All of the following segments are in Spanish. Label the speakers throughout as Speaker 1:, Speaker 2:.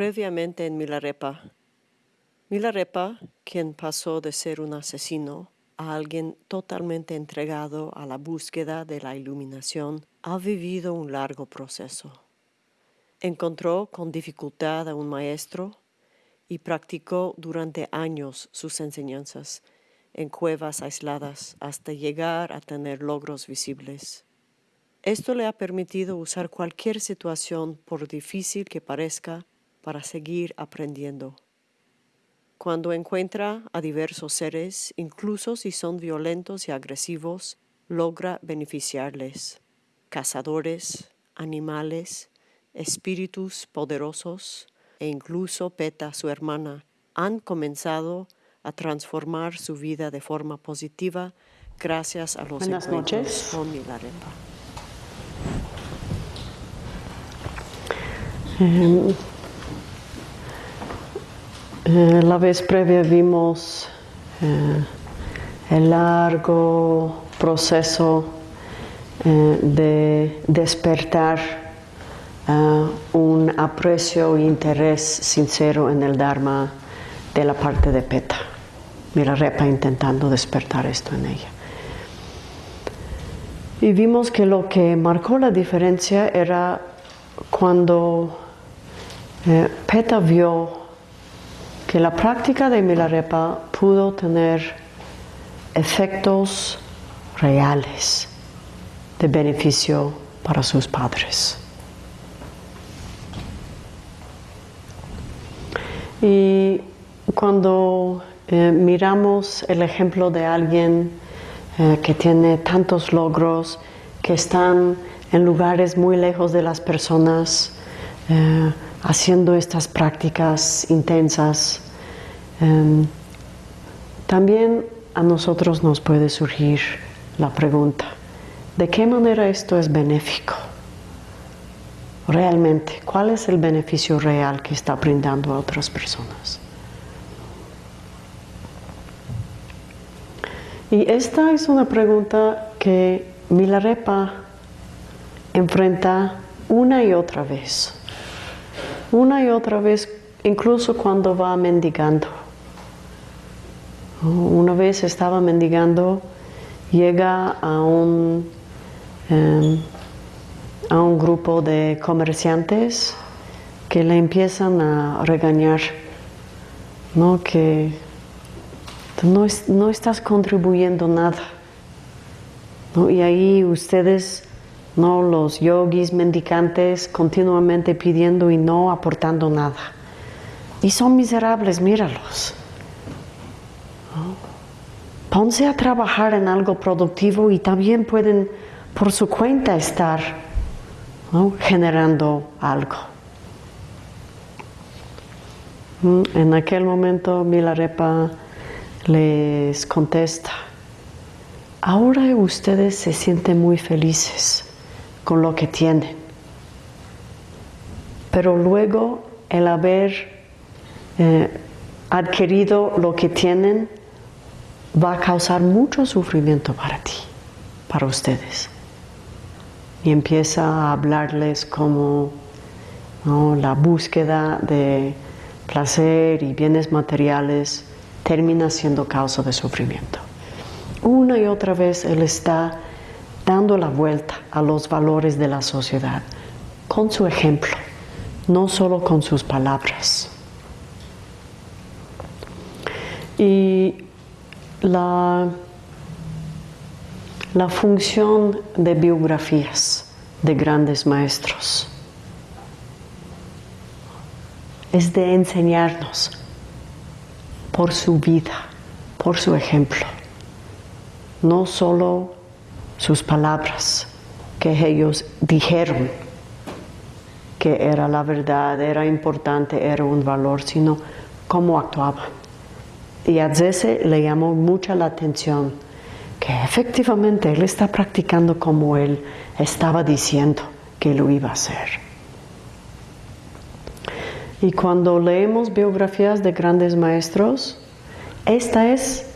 Speaker 1: Previamente en Milarepa. Milarepa, quien pasó de ser un asesino a alguien totalmente entregado a la búsqueda de la iluminación, ha vivido un largo proceso. Encontró con dificultad a un maestro y practicó durante años sus enseñanzas en cuevas aisladas hasta llegar a tener logros visibles. Esto le ha permitido usar cualquier situación, por difícil que parezca, para seguir aprendiendo. Cuando encuentra a diversos seres, incluso si son violentos y agresivos, logra beneficiarles. Cazadores, animales, espíritus poderosos e incluso Peta, su hermana, han comenzado a transformar su vida de forma positiva gracias a los
Speaker 2: Buenas
Speaker 1: encuentros
Speaker 2: noches.
Speaker 1: con Milarepa.
Speaker 2: Eh, eh, la vez previa vimos eh, el largo proceso eh, de despertar eh, un aprecio e interés sincero en el Dharma de la parte de Peta. Mira, Repa intentando despertar esto en ella. Y vimos que lo que marcó la diferencia era cuando Peta vio que la práctica de Milarepa pudo tener efectos reales de beneficio para sus padres. Y cuando eh, miramos el ejemplo de alguien eh, que tiene tantos logros, que están en lugares muy lejos de las personas, eh, haciendo estas prácticas intensas, eh, también a nosotros nos puede surgir la pregunta, ¿de qué manera esto es benéfico? Realmente, ¿cuál es el beneficio real que está brindando a otras personas? Y esta es una pregunta que Milarepa enfrenta una y otra vez. Una y otra vez, incluso cuando va mendigando. Una vez estaba mendigando, llega a un, eh, a un grupo de comerciantes que le empiezan a regañar, ¿no? que no, no estás contribuyendo nada. ¿no? Y ahí ustedes, ¿no? los yogis mendicantes, continuamente pidiendo y no aportando nada. Y son miserables, míralos. Ponse a trabajar en algo productivo y también pueden por su cuenta estar generando algo. Mm, En aquel momento Milarepa les contesta, ahora ustedes se sienten muy felices con lo que tienen, pero luego el haber eh, adquirido lo que tienen va a causar mucho sufrimiento para ti, para ustedes. Y empieza a hablarles como la búsqueda de placer y bienes materiales termina siendo causa de sufrimiento. Una y otra vez Él está dando la vuelta a los valores de la sociedad con su ejemplo, no solo con sus palabras. Y la, la función de biografías de grandes maestros es de enseñarnos por su vida, por su ejemplo, no solo sus palabras que ellos dijeron que era la verdad, era importante, era un valor, sino cómo actuaban. Y a Zese le llamó mucha la atención que efectivamente él está practicando como él estaba diciendo que lo iba a hacer. Y cuando leemos biografías de grandes maestros, esta es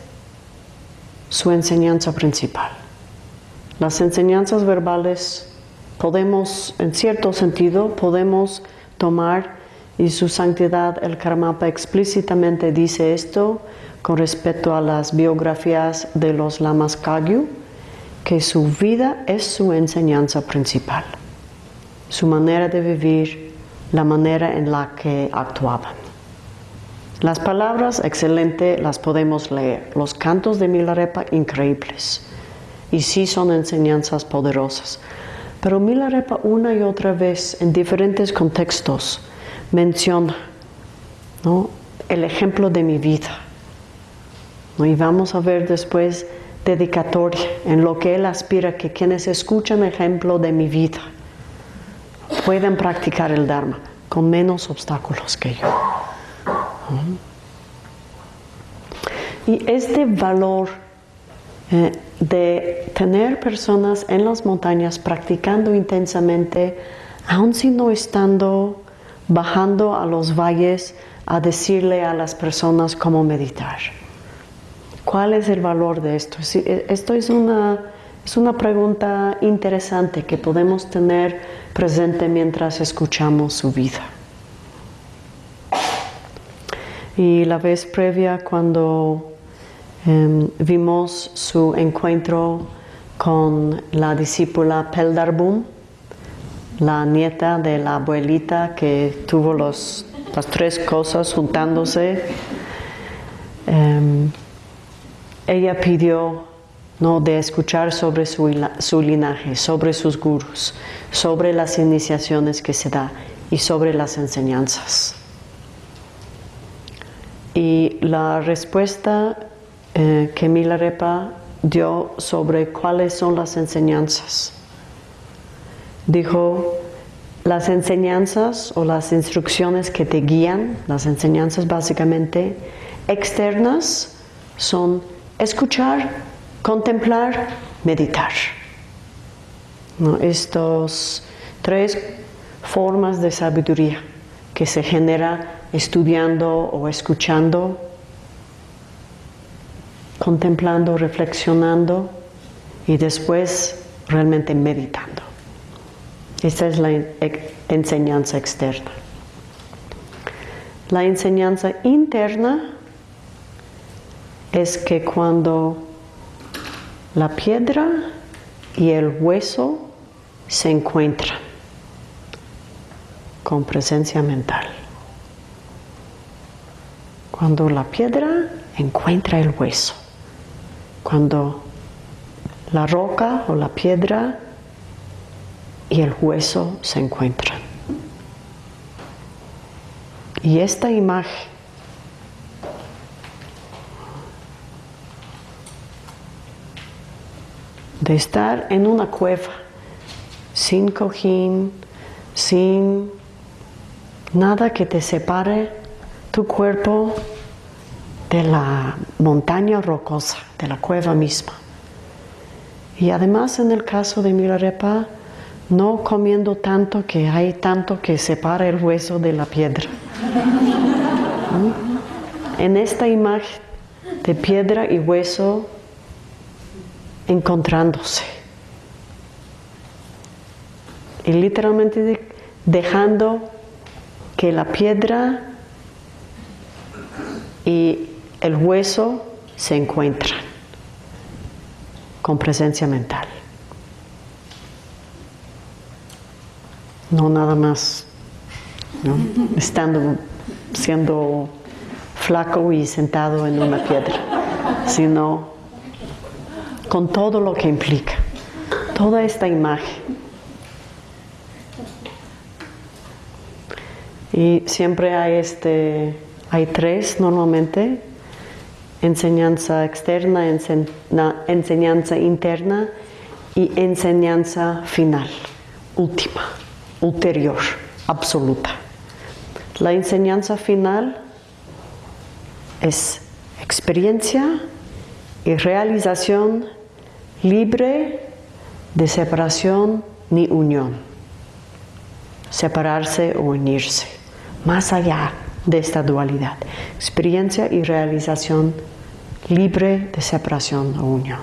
Speaker 2: su enseñanza principal. Las enseñanzas verbales podemos, en cierto sentido, podemos tomar y su santidad el Karmapa explícitamente dice esto con respecto a las biografías de los lamas Kagyu, que su vida es su enseñanza principal, su manera de vivir, la manera en la que actuaban. Las palabras excelentes las podemos leer, los cantos de Milarepa increíbles, y sí son enseñanzas poderosas. Pero Milarepa una y otra vez en diferentes contextos menciona el ejemplo de mi vida. Y vamos a ver después dedicatoria en lo que él aspira que quienes escuchan ejemplo de mi vida puedan practicar el Dharma con menos obstáculos que yo. Y este valor eh, de tener personas en las montañas practicando intensamente, aun si no estando bajando a los valles a decirle a las personas cómo meditar. ¿Cuál es el valor de esto? E, esto es una, es una pregunta interesante que podemos tener presente mientras escuchamos su vida. Y la vez previa cuando em, vimos su encuentro con la discípula Peldarbum, la nieta de la abuelita que tuvo las tres cosas juntándose, em, ella pidió ¿no? de escuchar sobre su, su, linaje, sobre sus gurus, sobre las iniciaciones que se da y sobre las enseñanzas. Y la respuesta eh, que Milarepa dio sobre cuáles son las enseñanzas dijo, las enseñanzas o las instrucciones que te guían, las enseñanzas básicamente externas, son escuchar, contemplar, meditar. Estos tres formas de sabiduría que se genera estudiando o escuchando, contemplando, reflexionando y después realmente meditando. Esta es la enseñanza externa. La enseñanza interna es que cuando la piedra y el hueso se encuentran con presencia mental. Cuando la piedra encuentra el hueso, cuando la roca o la piedra y el hueso se encuentran. Y esta imagen de estar en una cueva sin cojín, sin nada que te separe tu cuerpo de la montaña rocosa, de la cueva misma. Y además en el caso de Milarepa, no comiendo tanto que hay tanto que separa el hueso de la piedra. ¿Mm? En esta imagen de piedra y hueso encontrándose. Y literalmente dejando que la piedra y el hueso se encuentran con presencia mental. no nada más estando, siendo flaco y sentado en una piedra, sino con todo lo que implica, toda esta imagen. Y siempre hay este, hay tres normalmente, enseñanza externa, enseñanza interna y enseñanza final, última ulterior, absoluta. La enseñanza final es experiencia y realización libre de separación ni unión. Separarse o unirse, más allá de esta dualidad. Experiencia y realización libre de separación o unión.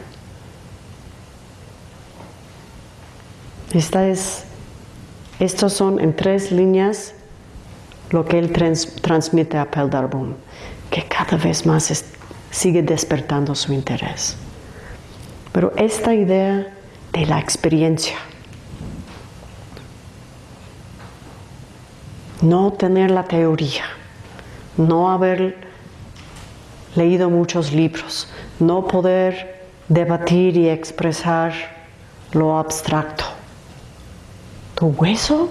Speaker 2: Esta es estos son en tres líneas lo que él transmite a Peldarbum, que cada vez más sigue despertando su interés. Pero esta idea de la experiencia, no tener la teoría, no haber leído muchos libros, no poder debatir y expresar lo abstracto. Tu hueso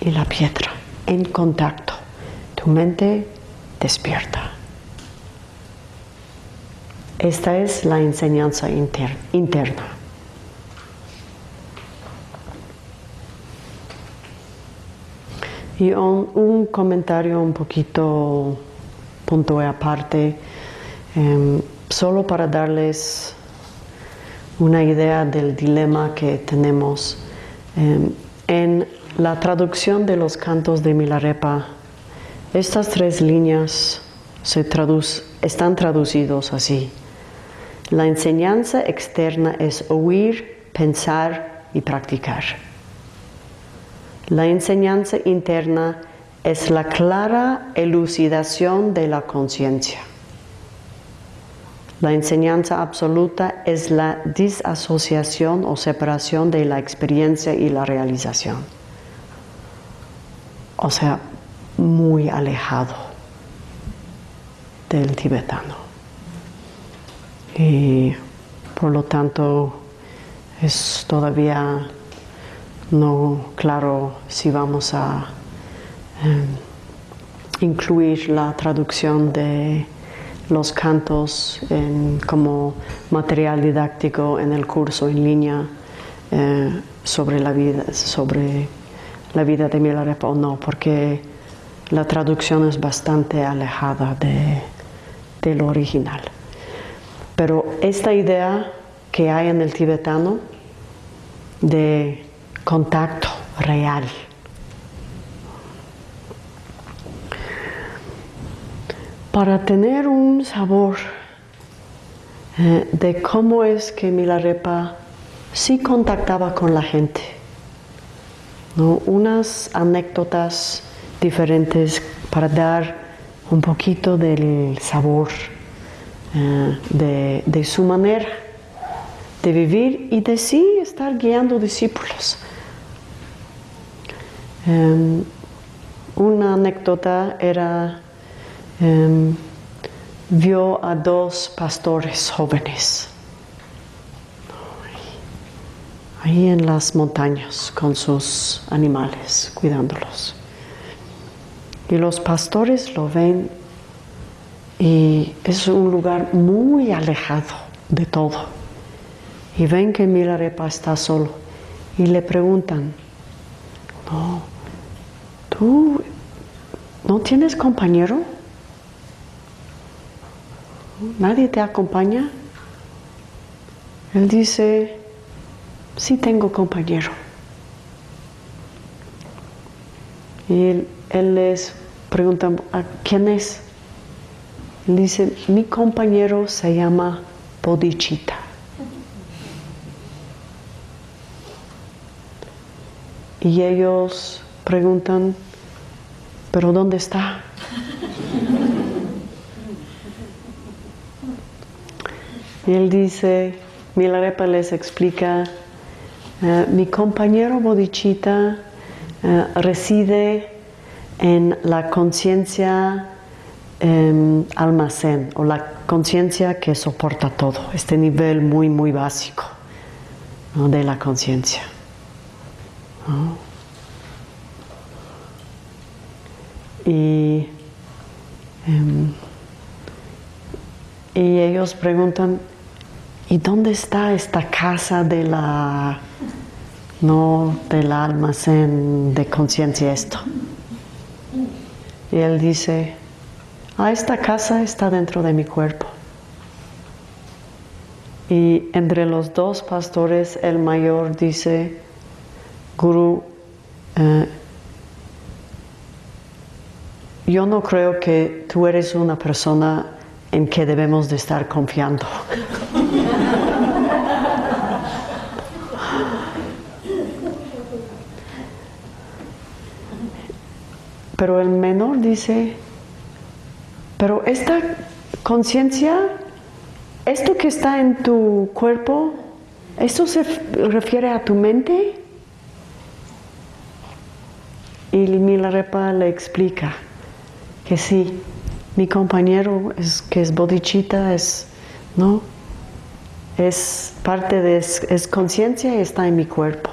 Speaker 2: y la piedra en contacto, tu mente despierta. Esta es la enseñanza interna. Y un, comentario un poquito punto aparte, em, solo para darles una idea del dilema que tenemos. Em, en la traducción de los cantos de Milarepa, estas tres líneas se están traducidos así. La enseñanza externa es oír, pensar y practicar. La enseñanza interna es la clara elucidación de la conciencia. La enseñanza absoluta es la disasociación o separación de la experiencia y la realización. O sea, muy alejado del tibetano. Y por lo tanto es todavía no claro si vamos a incluir la traducción de los cantos como material didáctico en el curso en línea eh, sobre la vida sobre la vida de Milarepa o no porque la traducción es bastante alejada de, de lo original pero esta idea que hay en el tibetano de contacto real. Para tener un sabor eh, de cómo es que Milarepa sí contactaba con la gente, unas anécdotas diferentes para dar un poquito del sabor eh, de su manera de vivir y de sí estar guiando discípulos. Em, una anécdota era, em, vio a dos pastores jóvenes ahí en las montañas con sus animales, cuidándolos. Y los pastores lo ven y es un lugar muy alejado de todo. Y ven que Milarepa está solo y le preguntan, no, ¿Tú no tienes compañero? ¿Nadie te acompaña? Él dice, sí tengo compañero. Y él, les pregunta, ¿a quién es? Él dice, mi compañero se llama Podichita. Y ellos preguntan, pero ¿dónde está? Y él dice, Milarepa les explica, eh, mi compañero Bodichita eh, reside en la conciencia em, almacén o la conciencia que soporta todo, este nivel muy, muy básico de la conciencia. Y, em, y ellos preguntan, ¿y dónde está esta casa de la, no del almacén de conciencia esto? Y él dice, ah, esta casa está dentro de mi cuerpo. Y entre los dos pastores, el mayor dice, Guru, eh, yo no creo que tú eres una persona en que debemos de estar confiando. pero el menor dice, pero esta conciencia, esto que está en tu cuerpo, ¿esto se refiere a tu mente? Y Milarepa le explica que sí, mi compañero es, que es bodichita, es, ¿no? Es parte de, es conciencia y está en mi cuerpo.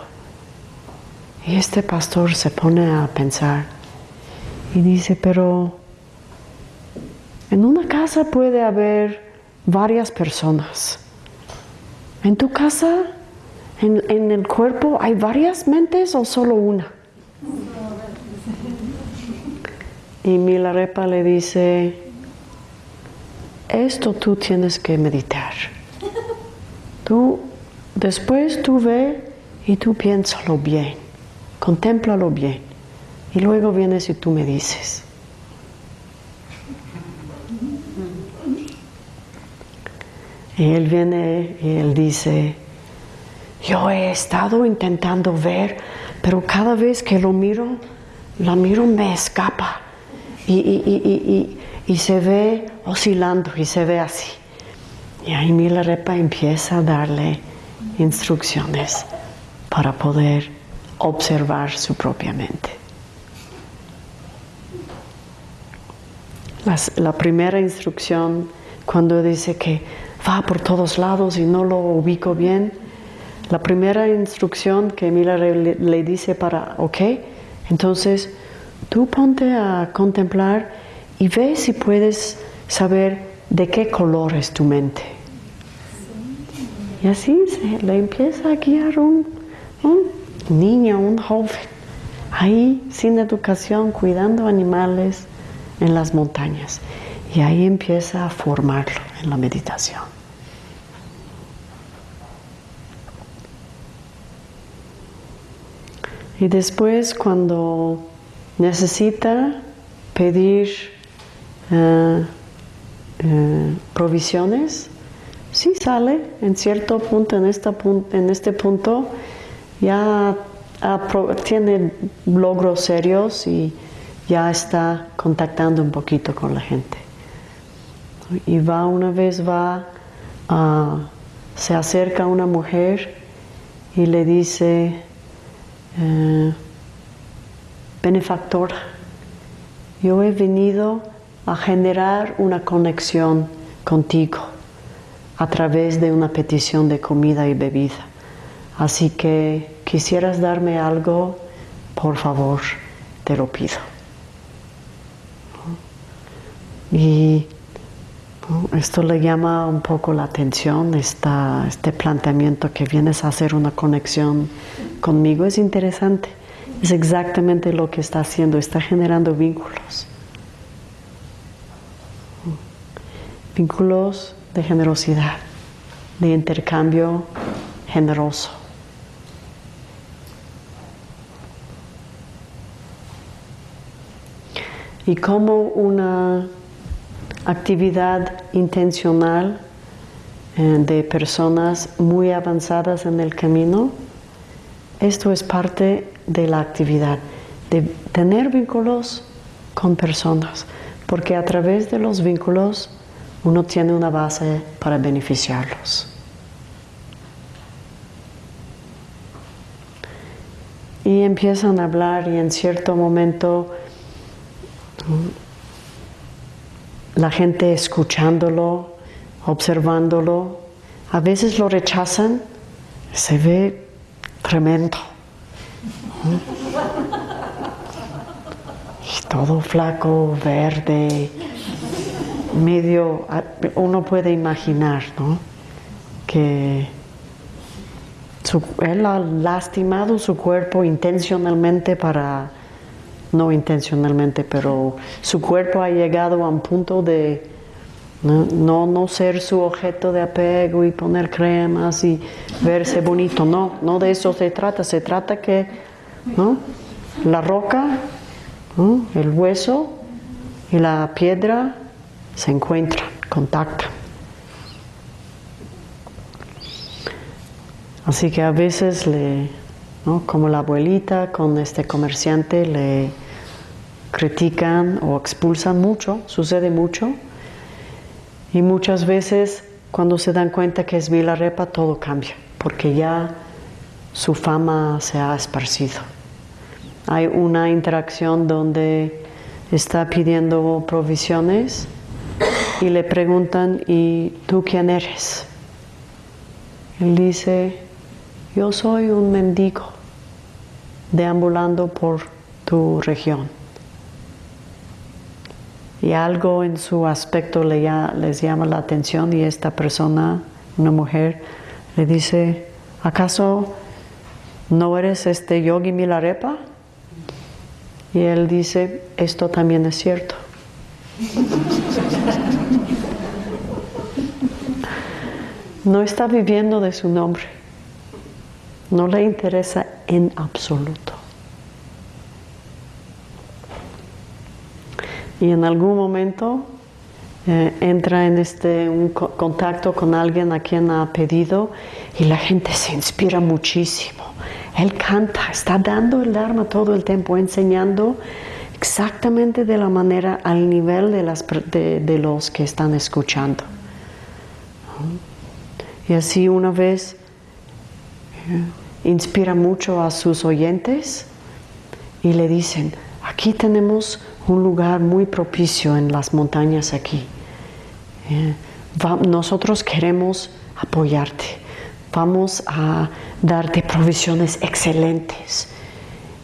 Speaker 2: Y este pastor se pone a pensar y dice, pero en una casa puede haber varias personas. ¿En tu casa, en, el cuerpo, hay varias mentes o solo una? Y Milarepa le dice, esto tú tienes que meditar. Tú, después tú ve y tú piénsalo bien, contémplalo bien. Y luego vienes y tú me dices. Y él viene y él dice, yo he estado intentando ver, pero cada vez que lo miro, la miro me escapa y, se ve oscilando y se ve así. Y ahí Milarepa empieza a darle instrucciones para poder observar su propia mente. La primera instrucción, cuando dice que va por todos lados y no lo ubico bien, la primera instrucción que Mila le dice para, ok, entonces tú ponte a contemplar y ve si puedes saber de qué color es tu mente. Y así se le empieza a guiar un, niño, un joven, ahí sin educación, cuidando animales en las montañas. Y ahí empieza a formarlo en la meditación. Y después cuando necesita pedir eh, eh, provisiones, sí sale en cierto punto, en, esta, en este punto ya tiene logros serios y ya está contactando un poquito con la gente. Y va una vez, va, se acerca a una mujer y le dice, eh, benefactor, yo he venido a generar una conexión contigo a través de una petición de comida y bebida. Así que quisieras darme algo, por favor, te lo pido. Y esto le llama un poco la atención, este planteamiento que vienes a hacer una conexión conmigo es interesante. Es exactamente lo que está haciendo, está generando vínculos. Vínculos de generosidad, de intercambio generoso. Y como una actividad intencional eh, de personas muy avanzadas en el camino, esto es parte de la actividad, de tener vínculos con personas, porque a través de los vínculos uno tiene una base para beneficiarlos. Y empiezan a hablar y en cierto momento la gente escuchándolo, observándolo, a veces lo rechazan, se ve tremendo. Y todo flaco, verde, medio, uno puede imaginar, ¿no? Que él ha lastimado su cuerpo intencionalmente para, no intencionalmente, pero su cuerpo ha llegado a un punto de no, no, ser su objeto de apego y poner cremas y verse bonito, no, no de eso se trata, se trata que ¿no? la roca, el hueso y la piedra se encuentran, contactan. Así que a veces le, como la abuelita con este comerciante le critican o expulsan mucho, sucede mucho. Y muchas veces cuando se dan cuenta que es Vilarepa todo cambia, porque ya su fama se ha esparcido. Hay una interacción donde está pidiendo provisiones y le preguntan, ¿y tú quién eres? Él dice, yo soy un mendigo deambulando por tu región. Y algo en su aspecto le les llama la atención y esta persona, una mujer, le dice, ¿acaso no eres este yogi Milarepa? Y él dice, esto también es cierto. No está viviendo de su nombre. No le interesa en absoluto. Y en algún momento eh, entra en este un contacto con alguien a quien ha pedido y la gente se inspira muchísimo. Él canta, está dando el Dharma todo el tiempo, enseñando exactamente de la manera al nivel de, las, de los que están escuchando. Y así una vez eh, inspira mucho a sus oyentes y le dicen, aquí tenemos un lugar muy propicio en las montañas aquí. Eh, nosotros queremos apoyarte. Vamos a darte provisiones excelentes.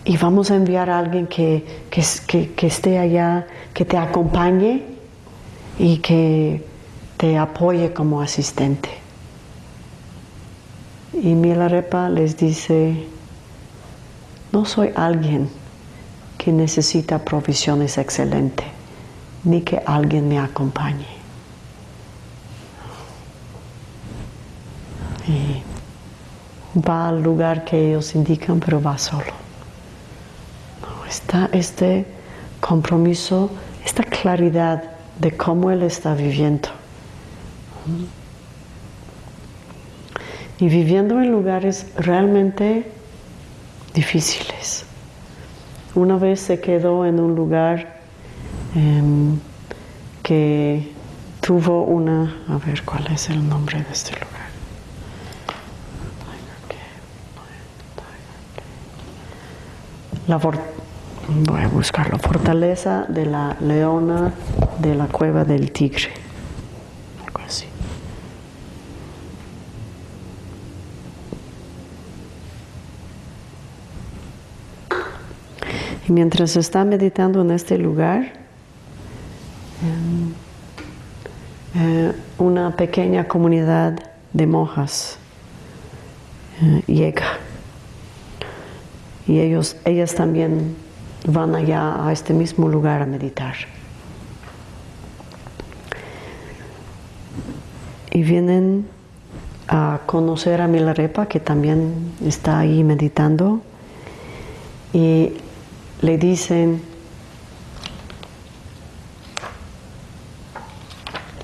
Speaker 2: Y vamos a enviar a alguien que, que esté allá, que te acompañe y que te apoye como asistente. Y Milarepa les dice, no soy alguien que necesita provisiones excelentes, ni que alguien me acompañe. Y va al lugar que ellos indican, pero va solo. está este compromiso, esta claridad de cómo él está viviendo y viviendo en lugares realmente difíciles. Una vez se quedó en un lugar em, que tuvo una, a ver cuál es el nombre de este lugar. La voy a buscarlo. Fortaleza de la leona de la cueva del tigre. Mientras está meditando en este lugar, em, eh, una pequeña comunidad de monjas eh, llega. Y ellos, ellas también van allá a este mismo lugar a meditar. Y vienen a conocer a Milarepa, que también está ahí meditando. Y le dicen,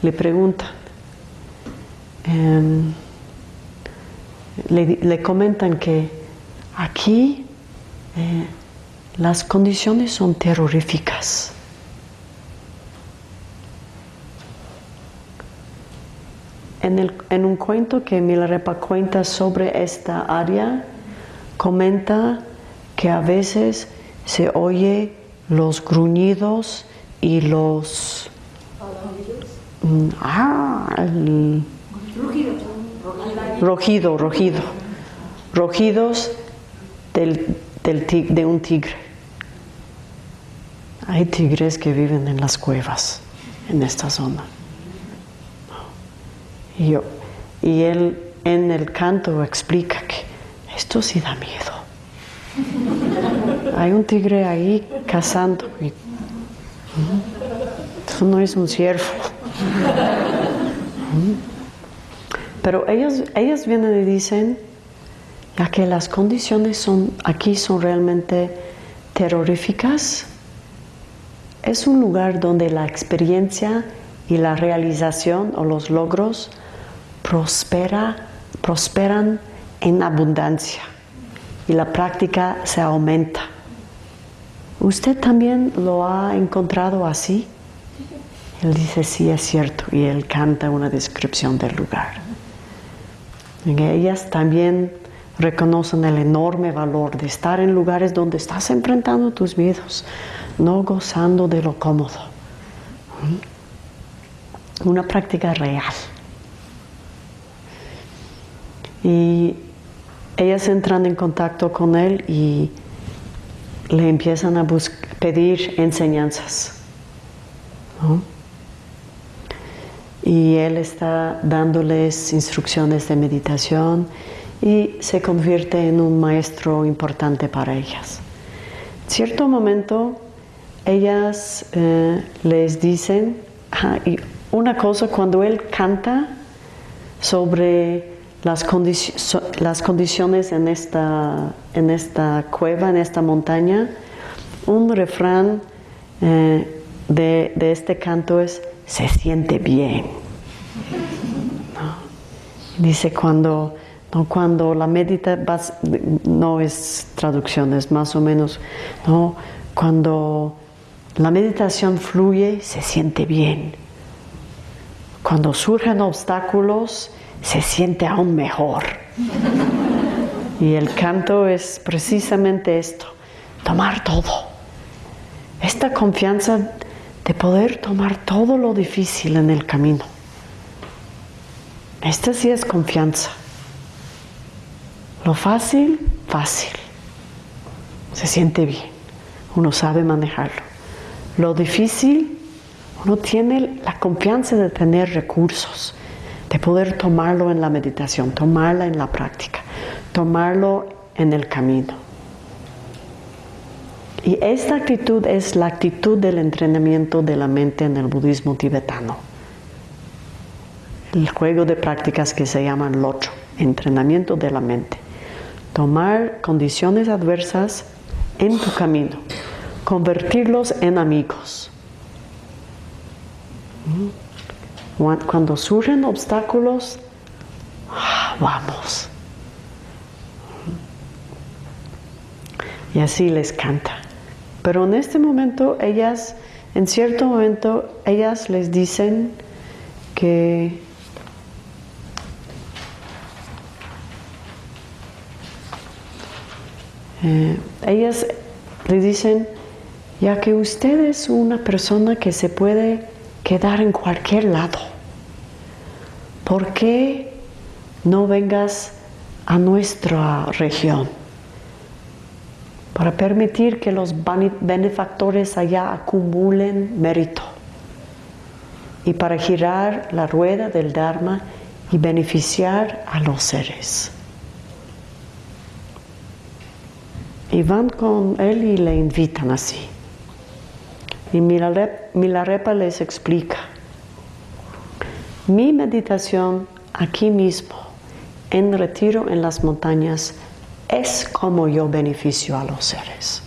Speaker 2: le preguntan, em, le, comentan que aquí eh, las condiciones son terroríficas. En, en, un cuento que Milarepa cuenta sobre esta área, comenta que a veces se oye los gruñidos y los... Mm, ah, rojido, rojido. Rojidos del, de un tigre. Hay tigres que viven en las cuevas, en esta zona. Y, yo, y él en el canto explica que esto sí da miedo hay un tigre ahí cazando. Eso no es un ciervo. Pero ellos, vienen y dicen, ya que las condiciones son, aquí son realmente terroríficas, es un lugar donde la experiencia y la realización o los logros prospera, prosperan en abundancia y la práctica se aumenta. ¿Usted también lo ha encontrado así? Él dice, sí, es cierto, y él canta una descripción del lugar. Y ellas también reconocen el enorme valor de estar en lugares donde estás enfrentando tus miedos, no gozando de lo cómodo. ¿Mm? Una práctica real. Y ellas entran en contacto con él y le empiezan a pedir enseñanzas. Y él está dándoles instrucciones de meditación y se convierte en un maestro importante para ellas. En cierto momento, ellas eh, les dicen, y una cosa, cuando él canta sobre las, condiciones en esta, en esta cueva, en esta montaña, un refrán eh, de, este canto es, se siente bien. Dice cuando, no, cuando la medita, no es traducción, es más o menos, ¿no? cuando la meditación fluye, se siente bien. Cuando surgen obstáculos, se siente aún mejor. Y el canto es precisamente esto, tomar todo. Esta confianza de poder tomar todo lo difícil en el camino. Esta sí es confianza. Lo fácil, fácil. Se siente bien. Uno sabe manejarlo. Lo difícil, uno tiene la confianza de tener recursos, de poder tomarlo en la meditación, tomarla en la práctica, tomarlo en el camino. Y esta actitud es la actitud del entrenamiento de la mente en el budismo tibetano. El juego de prácticas que se llaman locho, entrenamiento de la mente. Tomar condiciones adversas en tu camino, convertirlos en amigos. Cuando surgen obstáculos, vamos. Y así les canta. Pero en este momento ellas, en cierto momento, ellas les dicen que eh, ellas le dicen, ya que usted es una persona que se puede quedar en cualquier lado, ¿por qué no vengas a nuestra región? para permitir que los benefactores allá acumulen mérito y para girar la rueda del Dharma y beneficiar a los seres. Y van con él y le invitan así. Y Milarepa les explica, mi meditación aquí mismo, en retiro en las montañas, es como yo beneficio a los seres.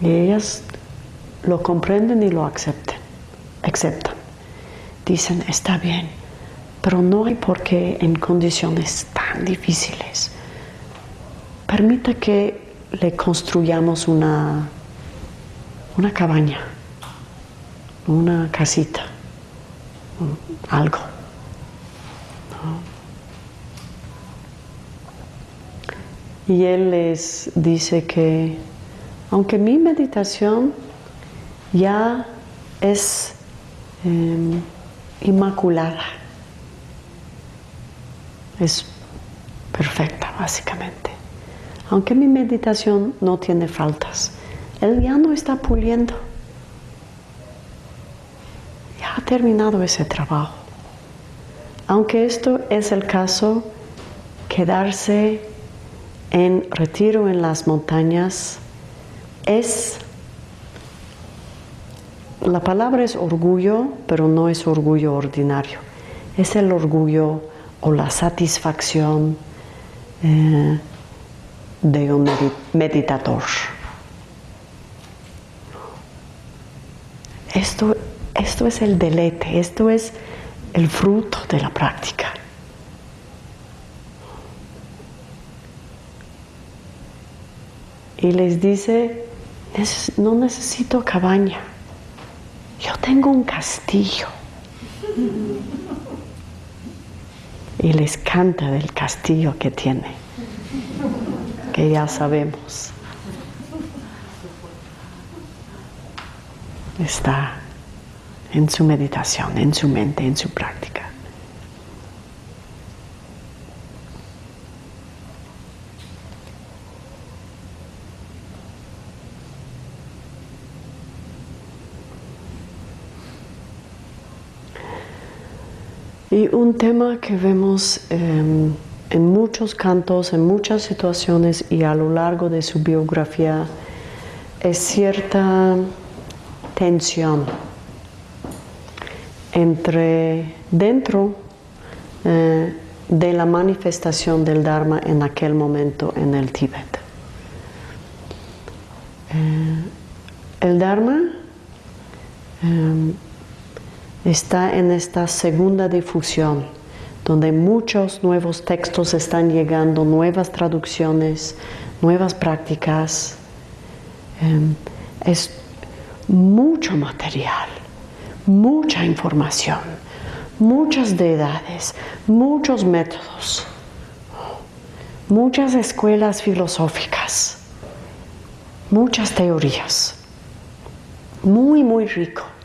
Speaker 2: Y ellas lo comprenden y lo aceptan. aceptan. Dicen, está bien, pero no hay por qué en condiciones tan difíciles. Permita que le construyamos una, una cabaña una casita, algo. Y él les dice que aunque mi meditación ya es em, inmaculada, es perfecta básicamente, aunque mi meditación no tiene faltas, él ya no está puliendo. Ha terminado ese trabajo. Aunque esto es el caso, quedarse en retiro en las montañas es, la palabra es orgullo, pero no es orgullo ordinario, es el orgullo o la satisfacción eh, de un meditador. Esto esto es el deleite, esto es el fruto de la práctica. Y les dice, no necesito cabaña, yo tengo un castillo. Y les canta del castillo que tiene, que ya sabemos. Está en su meditación, en su mente, en su práctica. Y un tema que vemos em, en muchos cantos, en muchas situaciones y a lo largo de su biografía es cierta tensión entre dentro eh, de la manifestación del Dharma en aquel momento en el Tíbet. Eh, el Dharma em, está en esta segunda difusión, donde muchos nuevos textos están llegando, nuevas traducciones, nuevas prácticas. Em, es mucho material, mucha información, muchas deidades, muchos métodos, muchas escuelas filosóficas, muchas teorías. Muy, muy rico.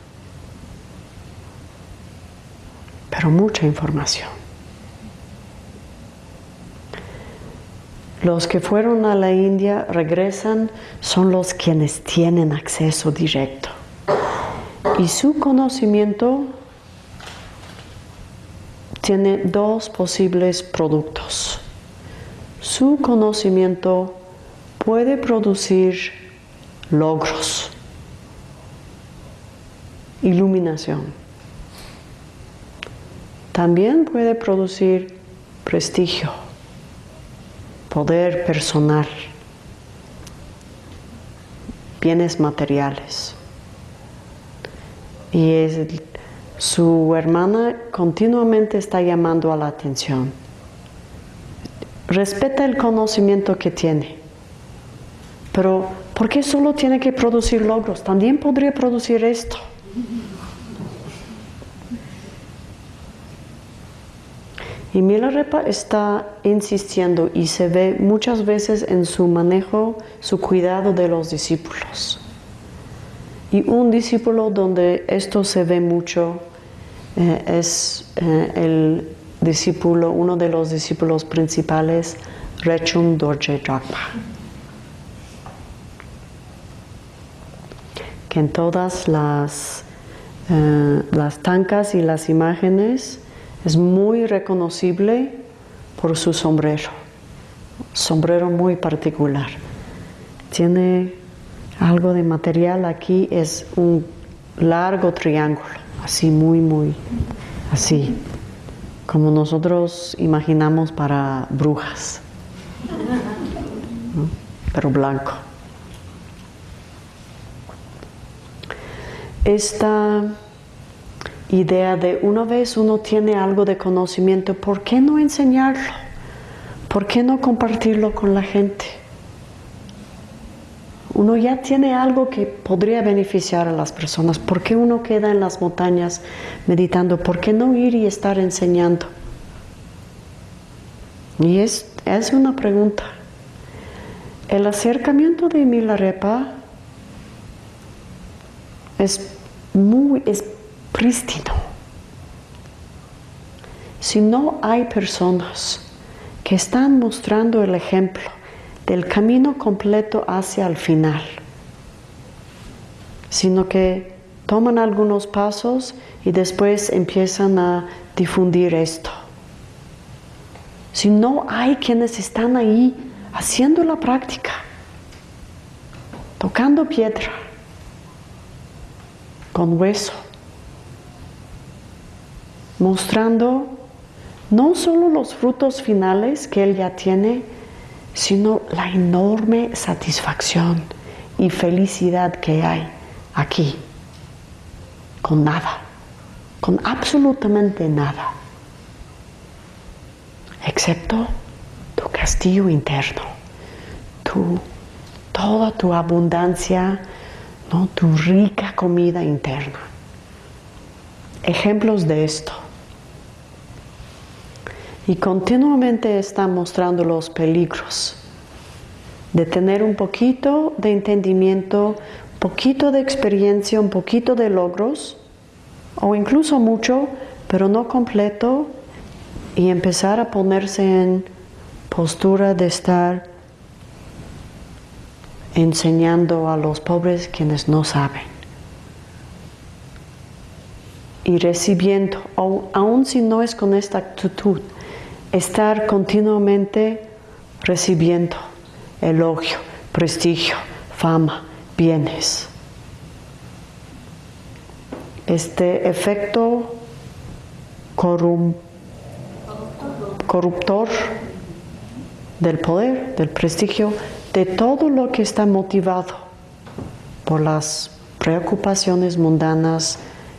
Speaker 2: Pero mucha información. Los que fueron a la India regresan son los quienes tienen acceso directo. Y su conocimiento tiene dos posibles productos. Su conocimiento puede producir logros, iluminación también puede producir prestigio, poder personal, bienes materiales. Y su hermana continuamente está llamando a la atención. Respeta el conocimiento que tiene, pero ¿por qué solo tiene que producir logros? También podría producir esto. Y Milarepa está insistiendo y se ve muchas veces en su manejo, su cuidado de los discípulos. Y un discípulo donde esto se ve mucho eh, es eh, el discípulo, uno de los discípulos principales, Rechung Dorje Drakpa. Que en todas las, eh, las tancas y las imágenes es muy reconocible por su sombrero, sombrero muy particular. Tiene algo de material aquí, es un largo triángulo, así muy, muy, así, como nosotros imaginamos para brujas, pero blanco. Esta idea de una vez uno tiene algo de conocimiento, ¿por qué no enseñarlo? ¿Por qué no compartirlo con la gente? Uno ya tiene algo que podría beneficiar a las personas. ¿Por qué uno queda en las montañas meditando? ¿Por qué no ir y estar enseñando? Y es, es una pregunta. El acercamiento de Milarepa es muy, es prístino. Si no hay personas que están mostrando el ejemplo del camino completo hacia el final, sino que toman algunos pasos y después empiezan a difundir esto. Si no hay quienes están ahí haciendo la práctica, tocando piedra, con hueso, mostrando no solo los frutos finales que él ya tiene, sino la enorme satisfacción y felicidad que hay aquí, con nada, con absolutamente nada, excepto tu castillo interno, tu, toda tu abundancia, ¿no? tu rica comida interna. Ejemplos de esto. Y continuamente está mostrando los peligros de tener un poquito de entendimiento, poquito de experiencia, un poquito de logros, o incluso mucho, pero no completo, y empezar a ponerse en postura de estar enseñando a los pobres quienes no saben. Y recibiendo, aun si no es con esta actitud, estar continuamente recibiendo elogio, prestigio, fama, bienes. Este efecto corruptor del poder, del prestigio, de todo lo que está motivado por las preocupaciones mundanas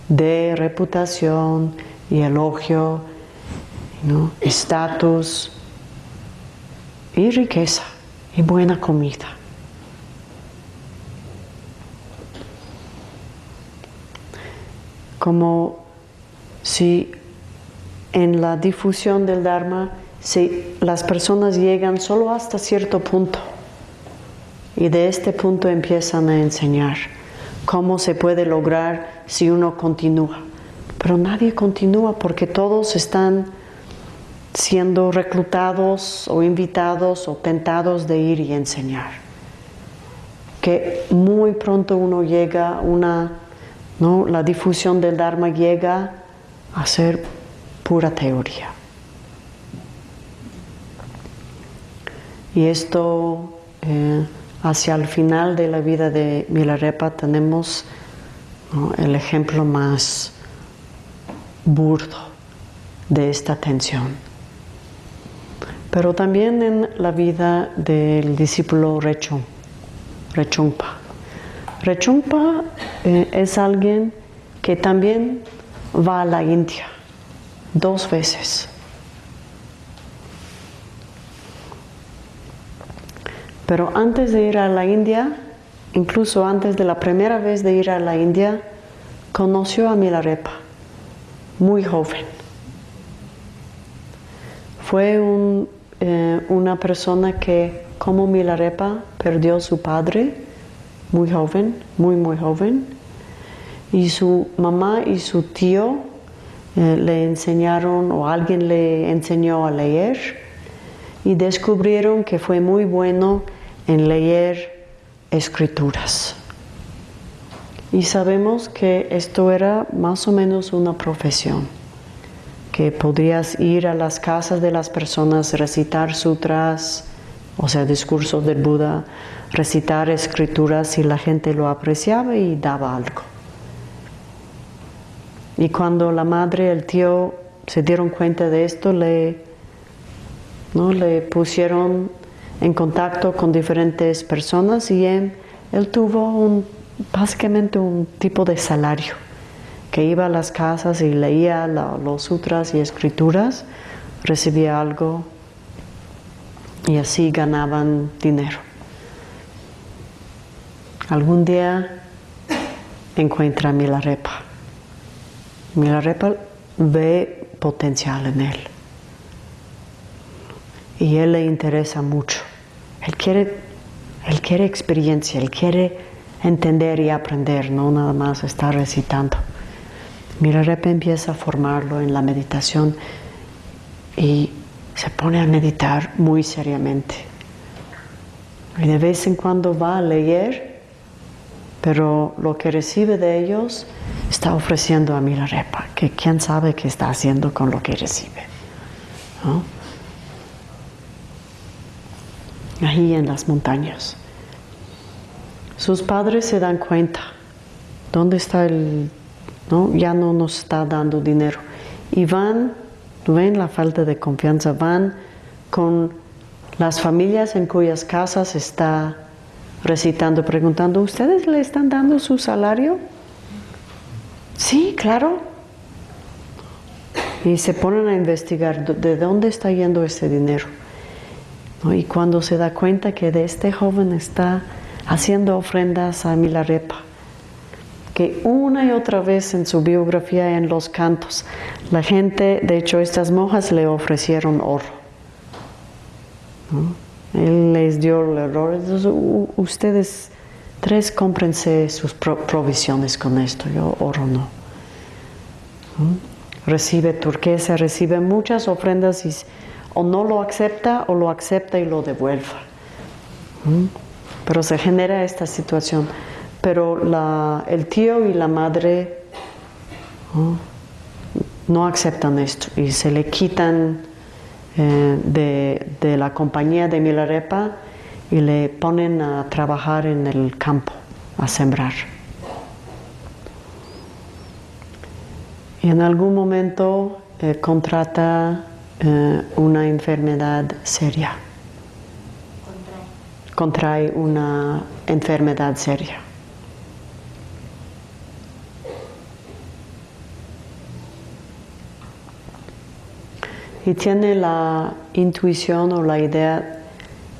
Speaker 2: de reputación y elogio, estatus y riqueza y buena comida. Como si en la difusión del Dharma si las personas llegan solo hasta cierto punto y de este punto empiezan a enseñar cómo se puede lograr si uno continúa. Pero nadie continúa porque todos están siendo reclutados o invitados o tentados de ir y enseñar. Que muy pronto uno llega, una, ¿no? la difusión del Dharma llega a ser pura teoría. Y esto, eh, hacia el final de la vida de Milarepa, tenemos el ejemplo más burdo de esta tensión pero también en la vida del discípulo Rechungpa. Rechungpa eh, es alguien que también va a la India dos veces. Pero antes de ir a la India, incluso antes de la primera vez de ir a la India, conoció a Milarepa, muy joven. Fue un eh, una persona que, como Milarepa, perdió su padre muy joven, muy, muy joven, y su mamá y su tío eh, le enseñaron o alguien le enseñó a leer y descubrieron que fue muy bueno en leer escrituras. Y sabemos que esto era más o menos una profesión que podrías ir a las casas de las personas, recitar sutras, o sea, discursos del Buda, recitar escrituras y la gente lo apreciaba y daba algo. Y cuando la madre y el tío se dieron cuenta de esto, le, ¿no? le pusieron en contacto con diferentes personas y él, tuvo básicamente un tipo de salario que iba a las casas y leía los sutras y escrituras, recibía algo y así ganaban dinero. Algún día encuentra a Milarepa. Milarepa ve potencial en él. Y él le interesa mucho. Él quiere, él quiere experiencia, él quiere entender y aprender, no nada más estar recitando. Milarepa empieza a formarlo en la meditación y se pone a meditar muy seriamente. Y de vez en cuando va a leer, pero lo que recibe de ellos está ofreciendo a Milarepa, que quién sabe qué está haciendo con lo que recibe. Ahí en las montañas. Sus padres se dan cuenta. ¿Dónde está el ya no nos está dando dinero. Y van, ven la falta de confianza, van con las familias en cuyas casas está recitando, preguntando, ¿ustedes le están dando su salario? Sí, claro. y se ponen a investigar de dónde está yendo ese dinero. Y cuando se da cuenta que de este joven está haciendo ofrendas a Milarepa, que una y otra vez en su biografía en los cantos, la gente, de hecho estas monjas le ofrecieron oro. Él les dio el error. ustedes tres cómprense sus provisiones con esto, yo oro no. Recibe turquesa, recibe muchas ofrendas y o no lo acepta o lo acepta y lo devuelve. Pero se genera esta situación. Pero el tío y la madre no aceptan esto y se le quitan eh, de, la compañía de Milarepa y le ponen a trabajar en el campo, a sembrar. Y en algún momento eh, contrata eh, una enfermedad seria. Contrae una enfermedad seria. Y tiene la intuición o la idea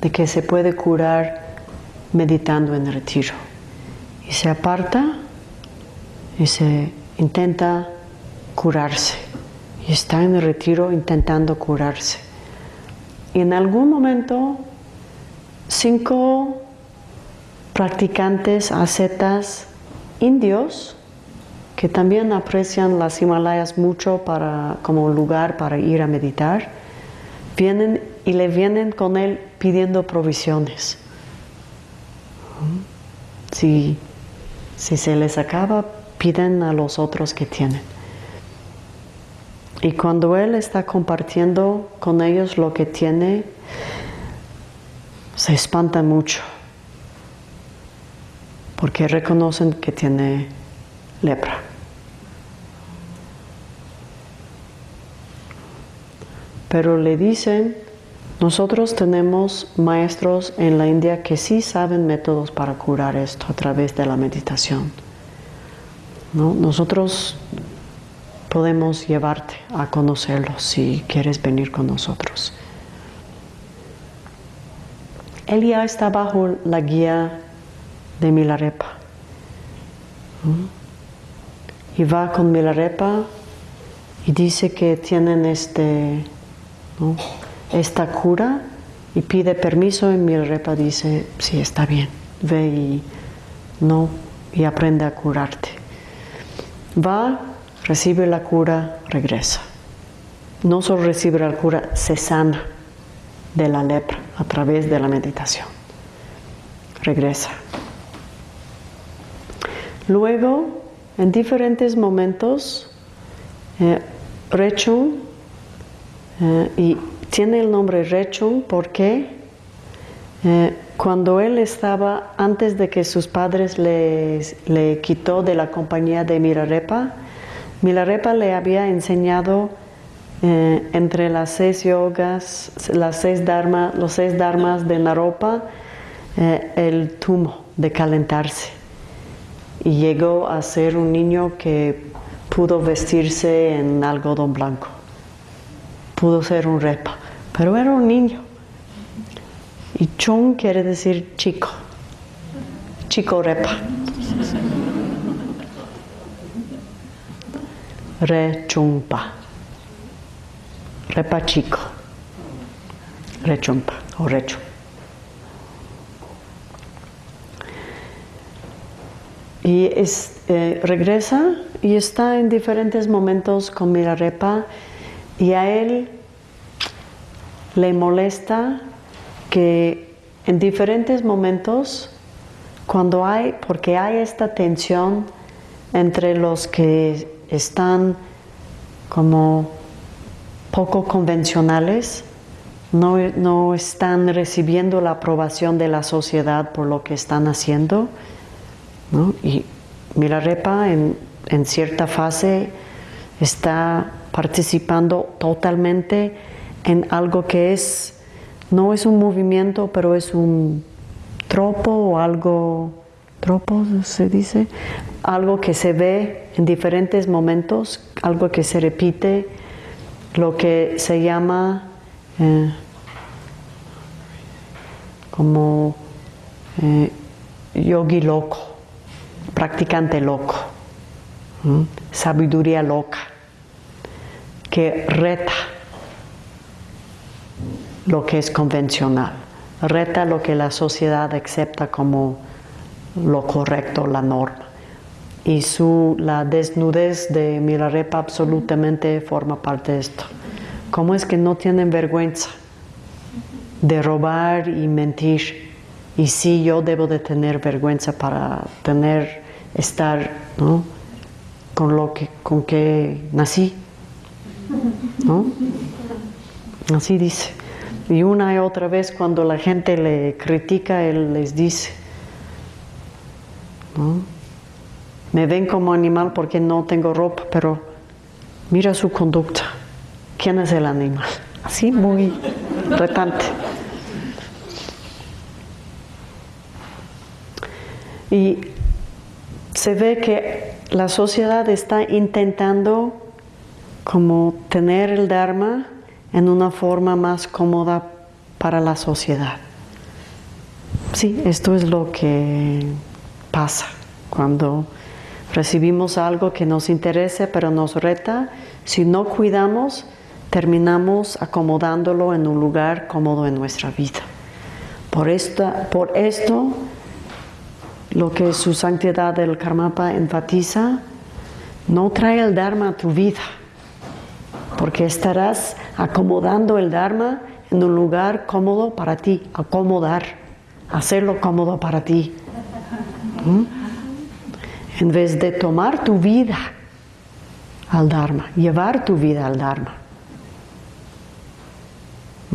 Speaker 2: de que se puede curar meditando en retiro. Y se aparta y se intenta curarse. Y está en el retiro intentando curarse. Y en algún momento, cinco practicantes ascetas indios que también aprecian las Himalayas mucho para, como lugar para ir a meditar, vienen y le vienen con él pidiendo provisiones. Si, si se les acaba, piden a los otros que tienen. Y cuando él está compartiendo con ellos lo que tiene, se espanta mucho, porque reconocen que tiene lepra. Pero le dicen, nosotros tenemos maestros en la India que sí saben métodos para curar esto a través de la meditación. ¿No? Nosotros podemos llevarte a conocerlos si quieres venir con nosotros. Él ya está bajo la guía de Milarepa. Y va con Milarepa y dice que tienen este esta cura y pide permiso y Milarepa dice, sí, está bien, ve y, no, y aprende a curarte. Va, recibe la cura, regresa. No solo recibe la cura, se sana de la lepra a través de la meditación. Regresa. Luego, en diferentes momentos, eh, Rechung eh, y tiene el nombre Rechung porque eh, cuando él estaba, antes de que sus padres le, le quitó de la compañía de Mirarepa, Mirarepa le había enseñado eh, entre las seis yogas, las seis dharma, los seis dharmas de Naropa, el tumo de calentarse. Y llegó a ser un niño que pudo vestirse en algodón blanco pudo ser un repa, pero era un niño. Y chung quiere decir chico, chico repa. Rechumpa, repa chico, rechumpa o recho. Y eh, regresa y está en diferentes momentos con Mirarepa y a él le molesta que en diferentes momentos, cuando hay, porque hay esta tensión entre los que están como poco convencionales, no, están recibiendo la aprobación de la sociedad por lo que están haciendo. Y Milarepa en, en cierta fase está participando totalmente en algo que es, no es un movimiento, pero es un tropo o algo, tropo se dice, algo que se ve en diferentes momentos, algo que se repite lo que se llama eh, como eh, yogi loco, practicante loco, sabiduría loca, que reta lo que es convencional, reta lo que la sociedad acepta como lo correcto, la norma. Y su, la desnudez de Milarepa absolutamente forma parte de esto. ¿Cómo es que no tienen vergüenza de robar y mentir? Y sí, yo debo de tener vergüenza para tener, estar con lo que, con que nací. Así dice. Y una y otra vez cuando la gente le critica, él les dice, me ven como animal porque no tengo ropa, pero mira su conducta. ¿Quién es el animal? Así muy retante. Y se ve que la sociedad está intentando como tener el Dharma en una forma más cómoda para la sociedad. Sí, esto es lo que pasa cuando recibimos algo que nos interesa pero nos reta. Si no cuidamos, terminamos acomodándolo en un lugar cómodo en nuestra vida. Por, esta, por esto, lo que su santidad del Karmapa enfatiza, no trae el Dharma a tu vida, porque estarás acomodando el Dharma en un lugar cómodo para ti, acomodar, hacerlo cómodo para ti. ¿Mm? En vez de tomar tu vida al Dharma, llevar tu vida al Dharma.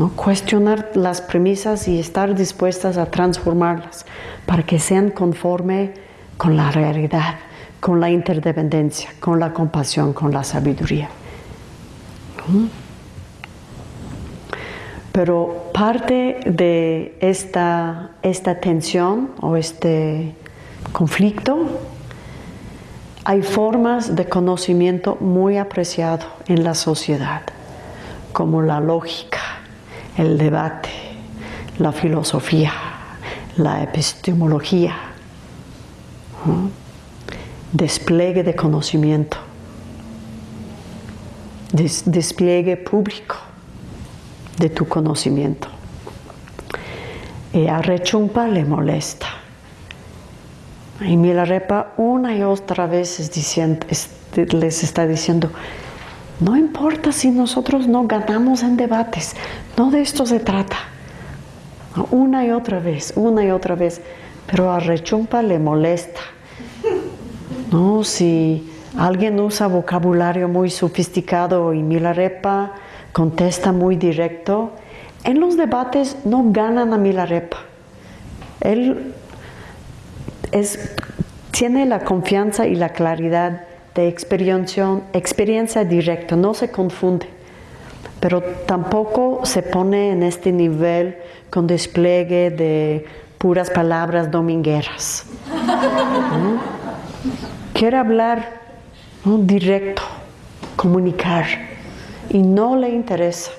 Speaker 2: ¿No? Cuestionar las premisas y estar dispuestas a transformarlas para que sean conforme con la realidad, con la interdependencia, con la compasión, con la sabiduría. ¿Mm? Pero parte de esta, esta tensión o este conflicto, hay formas de conocimiento muy apreciado en la sociedad, como la lógica, el debate, la filosofía, la epistemología, despliegue de conocimiento, despliegue público de tu conocimiento. Y a Rechumpa le molesta. Y Milarepa una y otra vez les está diciendo, no importa si nosotros no ganamos en debates, no de esto se trata. Una y otra vez, una y otra vez, pero a Rechumpa le molesta. No, si alguien usa vocabulario muy sofisticado y Milarepa contesta muy directo. En los debates no ganan a Milarepa. Él tiene la confianza y la claridad de experiencia, experiencia directa, no se confunde, pero tampoco se pone en este nivel con despliegue de puras palabras domingueras. Quiere hablar directo, comunicar y no le interesa.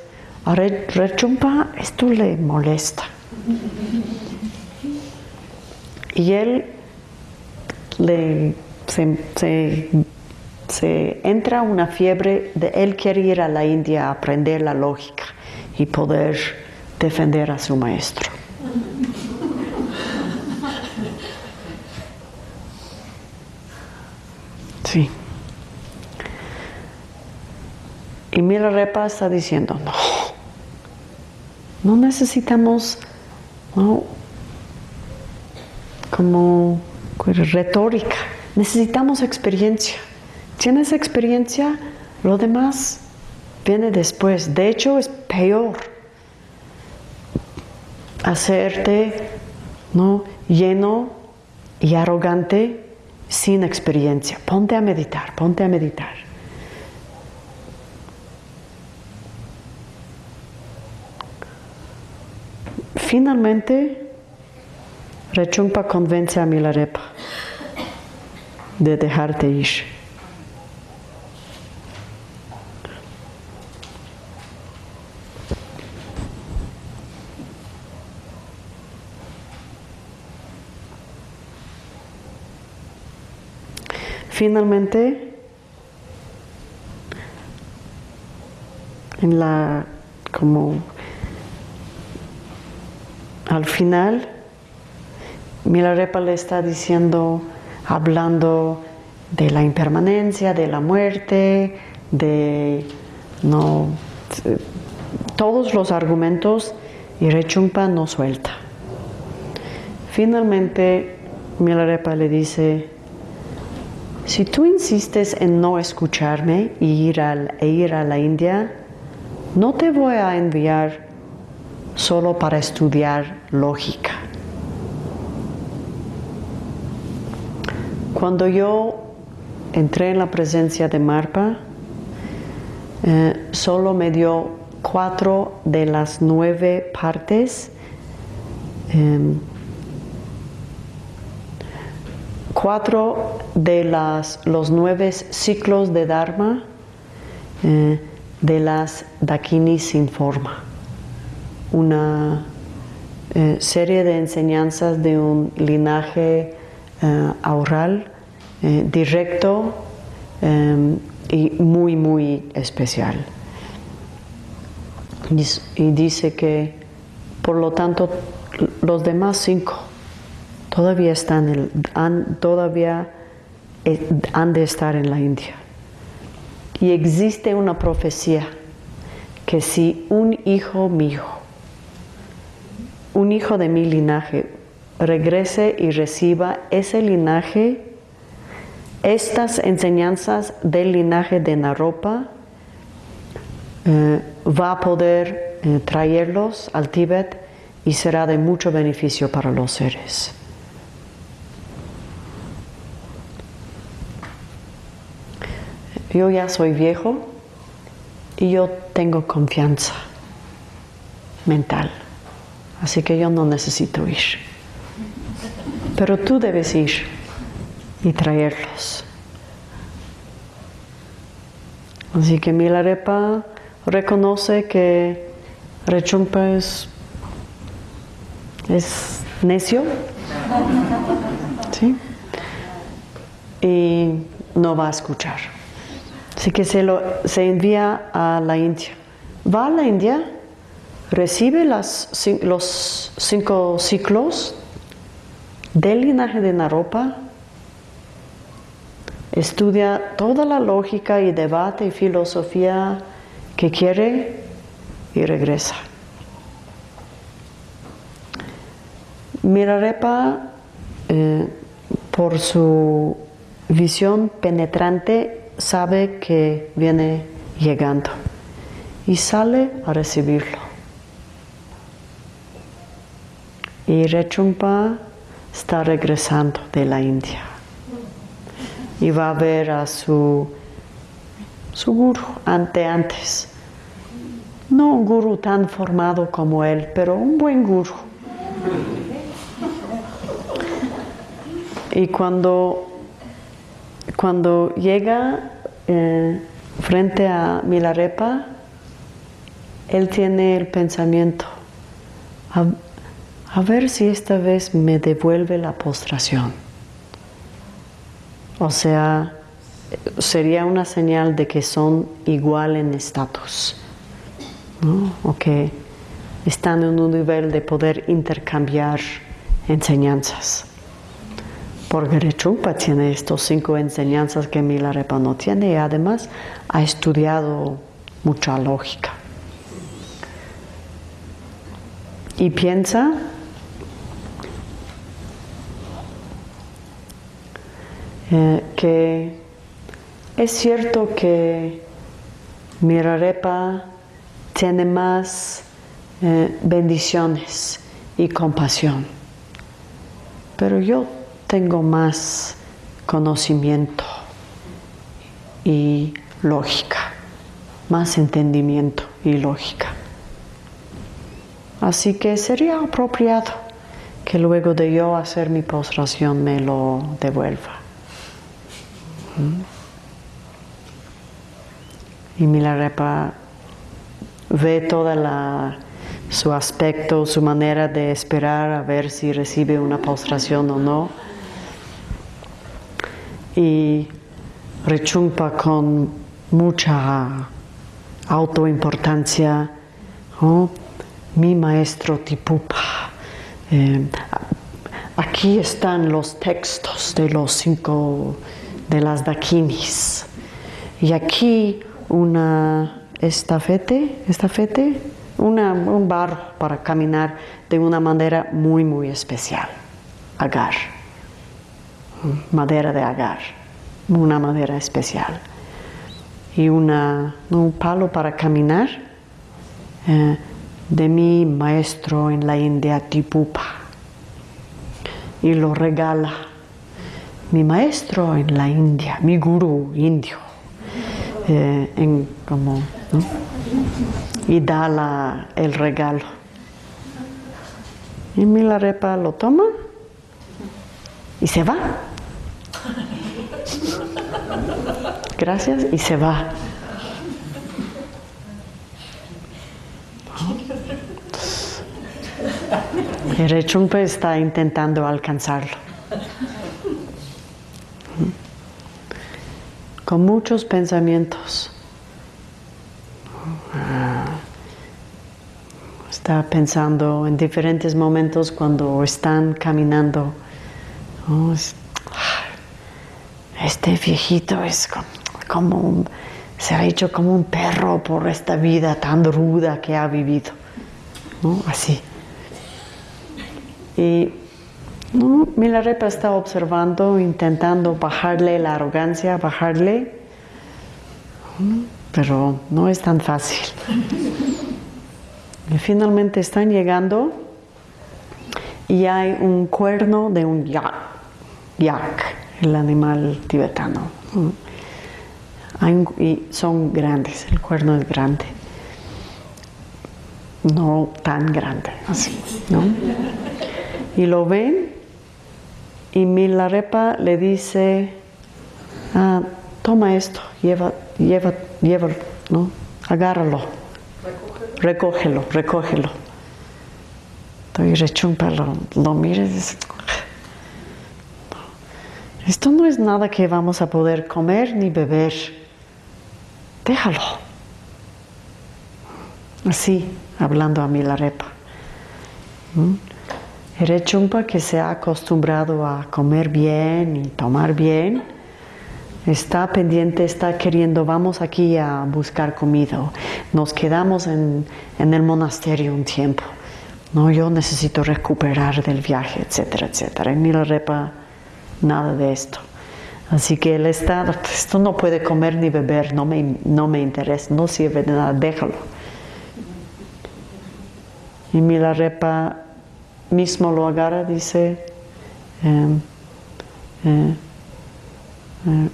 Speaker 2: A Rechumpa esto le molesta. Y él le, se, se, entra una fiebre de él quiere ir a la India a aprender la lógica y poder defender a su maestro. Sí. Y Milarepa está diciendo, no, no necesitamos como retórica, necesitamos experiencia. Tienes experiencia, lo demás viene después. De hecho, es peor hacerte ¿no? lleno y arrogante sin experiencia. Ponte a meditar, ponte a meditar. Finalmente, Rechungpa convence a Milarepa de dejarte ir. Finalmente, en la, como al final, Milarepa le está diciendo, hablando de la impermanencia, de la muerte, de no todos los argumentos y Rechumpa no suelta. Finalmente, Milarepa le dice, si tú insistes en no escucharme e ir, e ir a la India, no te voy a enviar solo para estudiar lógica. Cuando yo entré en la presencia de Marpa, eh, solo me dio cuatro de las nueve partes, em, cuatro de las, los nueve ciclos de Dharma eh, de las Dakini sin forma, una eh, serie de enseñanzas de un linaje oral eh, directo y muy, muy especial. Y dice que, por lo tanto, los demás cinco todavía están, han, todavía eh, han de estar en la India. Y existe una profecía que si un hijo mío, un hijo de mi linaje, regrese y reciba ese linaje, estas enseñanzas del linaje de Naropa eh, va a poder eh, traerlos al Tíbet y será de mucho beneficio para los seres. Yo ya soy viejo y yo tengo confianza mental, así que yo no necesito ir. Pero tú debes ir y traerlos. Así que Milarepa reconoce que Rechumpa es, es necio ¿sí? y no va a escuchar. Así que se, lo, se envía a la India. Va a la India, recibe los cinco ciclos del linaje de Naropa, estudia toda la lógica y debate y filosofía que quiere y regresa. Mirarepa, eh, por su visión penetrante, sabe que viene llegando y sale a recibirlo. Y Rechumpa está regresando de la India y va a ver a su, su guru ante antes. No un guru tan formado como él, pero un buen guru. Y cuando, cuando llega eh, frente a Milarepa, él tiene el pensamiento, a ver si esta vez me devuelve la postración. O sea, sería una señal de que son igual en estatus, o que están en un nivel de poder intercambiar enseñanzas. Porque Rechumpa tiene estos cinco enseñanzas que Milarepa no tiene y además ha estudiado mucha lógica. Y piensa Eh, que es cierto que Mirarepa tiene más eh, bendiciones y compasión, pero yo tengo más conocimiento y lógica, más entendimiento y lógica. Así que sería apropiado que luego de yo hacer mi postración me lo devuelva. Y Milarepa ve toda su aspecto, su manera de esperar a ver si recibe una postración o no. Y Rechumpa con mucha autoimportancia, mi maestro Tipupa. Eh, aquí están los textos de los cinco de las dakinis. Y aquí una estafete, estafete, un barro para caminar de una manera muy, muy especial. Agar, madera de agar, una madera especial. Y una, un palo para caminar eh, de mi maestro en la India, Tipupa. Y lo regala mi maestro en la India, mi gurú indio, eh, y da el regalo. Y Milarepa lo toma y se va. Gracias y se va. Y Rechumpe está intentando alcanzarlo. Con muchos pensamientos. Está pensando en diferentes momentos cuando están caminando. Este viejito es como, se ha hecho como un perro por esta vida tan ruda que ha vivido. Así. Y Milarepa está observando, intentando bajarle la arrogancia, bajarle, pero no es tan fácil. Y finalmente están llegando y hay un cuerno de un yak, yak el animal tibetano. y son grandes, el cuerno es grande. No tan grande, así, ¿no? Y lo ven y Milarepa le dice, ah, toma esto, lleva, lleva, lleva, ¿no? Agárralo recógelo, recógelo. Entonces rechumpa, lo, lo mira y dice, esto no es nada que vamos a poder comer ni beber. Déjalo. Así, hablando a Milarepa. ¿Mm? El rechumpa que se ha acostumbrado a comer bien y tomar bien, está pendiente, está queriendo, vamos aquí a buscar comida, nos quedamos en, el monasterio un tiempo, no, yo necesito recuperar del viaje, etcétera, etcétera. En Milarepa, nada de esto. Así que el estado, esto no puede comer ni beber, no me, no me interesa, no sirve de nada, déjalo. Y Milarepa mismo lo agarra, dice, eh, eh, eh,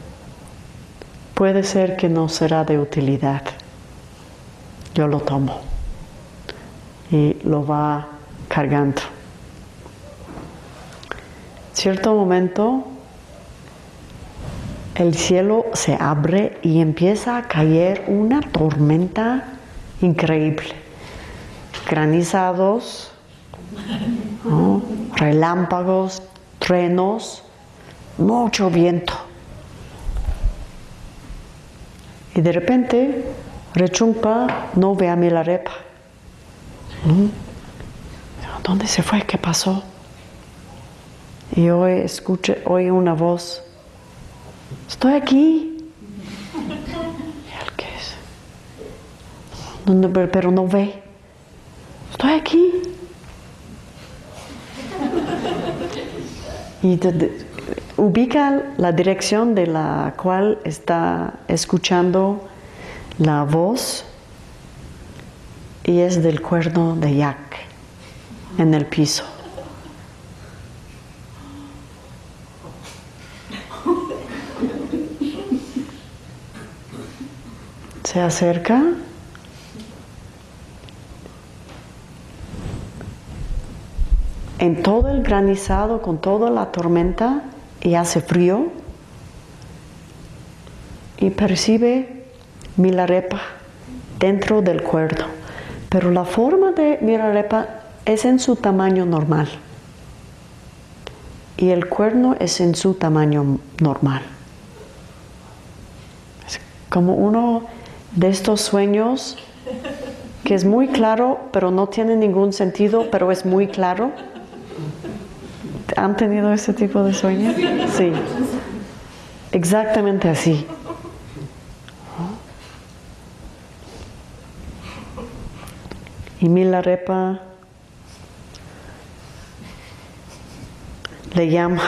Speaker 2: puede ser que no será de utilidad. Yo lo tomo y lo va cargando. Cierto momento el cielo se abre y empieza a caer una tormenta increíble. Granizados, relámpagos, trenos, mucho viento. Y de repente, Rechumpa no ve a Milarepa. ¿Dónde se fue? ¿Qué pasó? Y hoy escuché, oí una voz. Estoy aquí. ¿Qué es? pero no ve. Estoy aquí. Y ubica la dirección de la cual está escuchando la voz y es del cuerno de yak en el piso. Se acerca en todo el granizado, con toda la tormenta, y hace frío, y percibe Milarepa dentro del cuerno. Pero la forma de Milarepa es en su tamaño normal. Y el cuerno es en su tamaño normal. como uno de estos sueños que es muy claro, pero no tiene ningún sentido, pero es muy claro. ¿Han tenido ese tipo de sueños? Sí. Exactamente así. Y Milarepa le llama,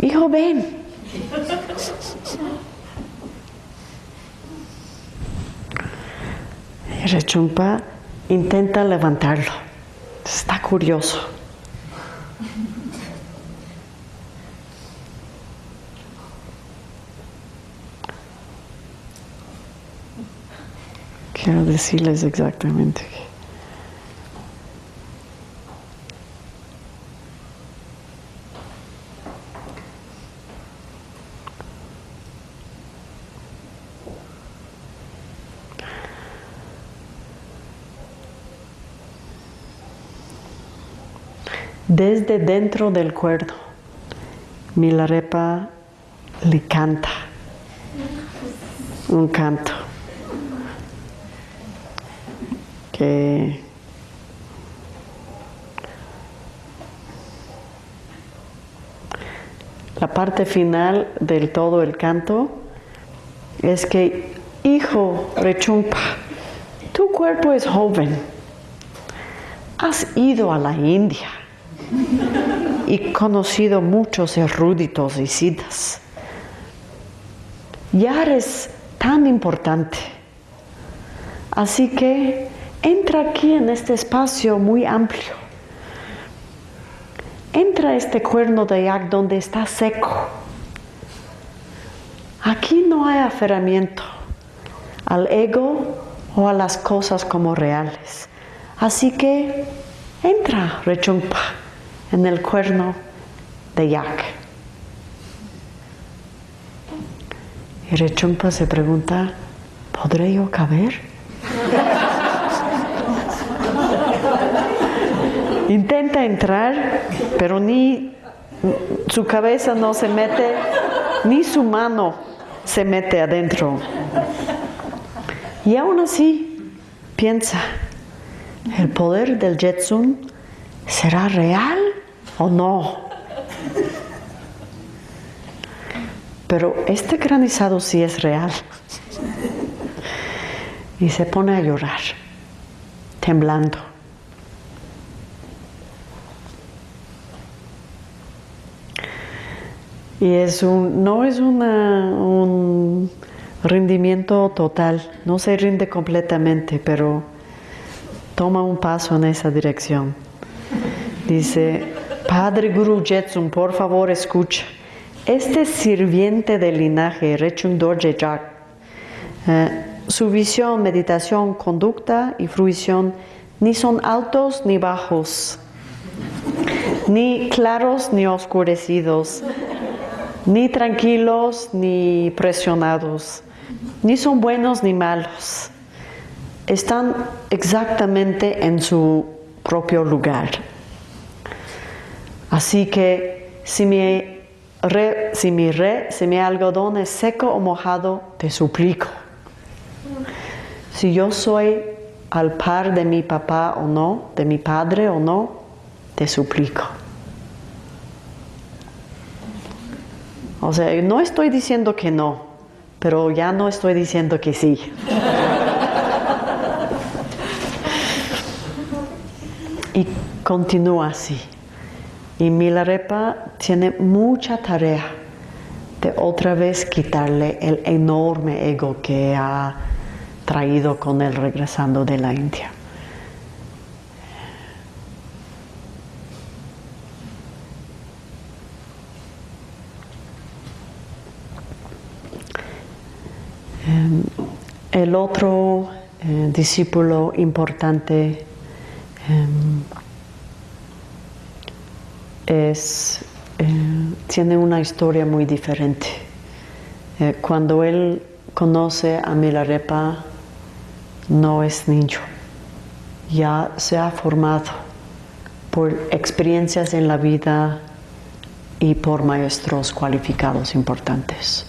Speaker 2: hijo, ven. Rechumpa intenta levantarlo. Está curioso. Quiero decirles exactamente. Desde dentro del cuerno, Milarepa le canta un canto que la parte final del todo el canto es que, hijo Rechumpa, tu cuerpo es joven, has ido a la India y conocido muchos eruditos y citas. Ya eres tan importante. Así que entra aquí en este espacio muy amplio. Entra este cuerno de yak donde está seco. Aquí no hay aferramiento al ego o a las cosas como reales. Así que entra, rechumpa en el cuerno de yak. Y Rechumpa se pregunta, ¿podré yo caber? Intenta entrar, pero ni su cabeza no se mete, ni su mano se mete adentro. Y aún así piensa, ¿el poder del Jetsun será real? O no. Pero este granizado sí es real. Y se pone a llorar, temblando. Y es un, no es un rendimiento total, no se rinde completamente, pero toma un paso en esa dirección. Dice, Padre Guru Jetsun, por favor escucha. Este sirviente del linaje, Rechung Dorje eh, su visión, meditación, conducta y fruición ni son altos ni bajos, ni claros ni oscurecidos, ni tranquilos ni presionados, ni son buenos ni malos. Están exactamente en su propio lugar. Así que si mi, re, si mi, re, si mi algodón es seco o mojado, te suplico. Si yo soy al par de mi papá o no, de mi padre o no, te suplico. O sea, no estoy diciendo que no, pero ya no estoy diciendo que sí. y continúa así. Y Milarepa tiene mucha tarea de otra vez quitarle el enorme ego que ha traído con él regresando de la India. Em, el otro eh, discípulo importante em, es, eh, tiene una historia muy diferente. Eh, cuando él conoce a Milarepa, no es niño, ya se ha formado por experiencias en la vida y por maestros cualificados importantes.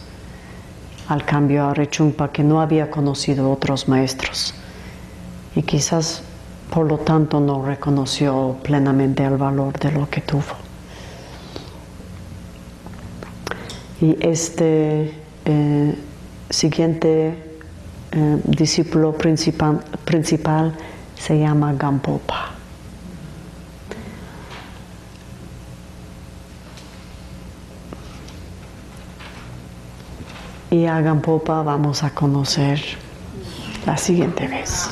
Speaker 2: al cambio a Rechungpa que no había conocido otros maestros y quizás por lo tanto no reconoció plenamente el valor de lo que tuvo. Y este eh, siguiente eh, discípulo principal, principal se llama Gampopa. Y a Gampopa vamos a conocer la siguiente vez.